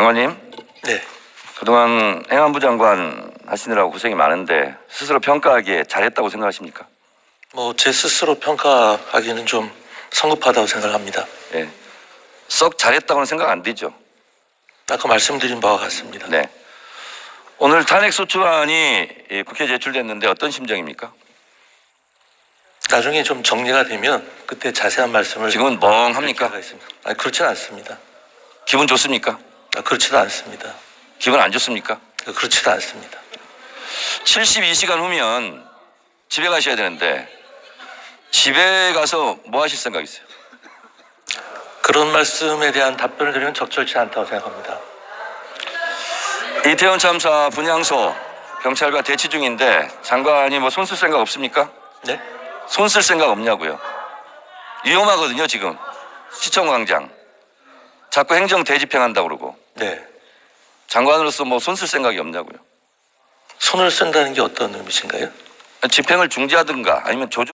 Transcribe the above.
장관님, 네. 그동안 행안부 장관 하시느라고 고생이 많은데 스스로 평가하기에 잘했다고 생각하십니까? 뭐 제 스스로 평가하기는 좀 성급하다고 생각합니다. 예. 썩 잘했다고는 생각 안 되죠. 아까 말씀드린 바와 같습니다. 네. 오늘 탄핵 소추안이 이 국회에 제출됐는데 어떤 심정입니까? 나중에 좀 정리가 되면 그때 자세한 말씀을 지금은 멍합니까? 아니 그렇지는 않습니다. 기분 좋습니까? 아, 그렇지도 않습니다. 기분 안 좋습니까? 그렇지도 않습니다. 72시간 후면 집에 가셔야 되는데 집에 가서 뭐 하실 생각이세요? 그런 말씀에 대한 답변을 드리면 적절치 않다고 생각합니다. 이태원 참사 분향소 경찰과 대치 중인데 장관이 뭐 손 쓸 생각 없습니까? 네? 손 쓸 생각 없냐고요. 위험하거든요 지금 시청 광장 자꾸 행정 대집행한다고 그러고 네. 장관으로서 뭐 손 쓸 생각이 없냐고요. 손을 쓴다는 게 어떤 의미신가요? 집행을 중지하든가 아니면 조정